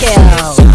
Go.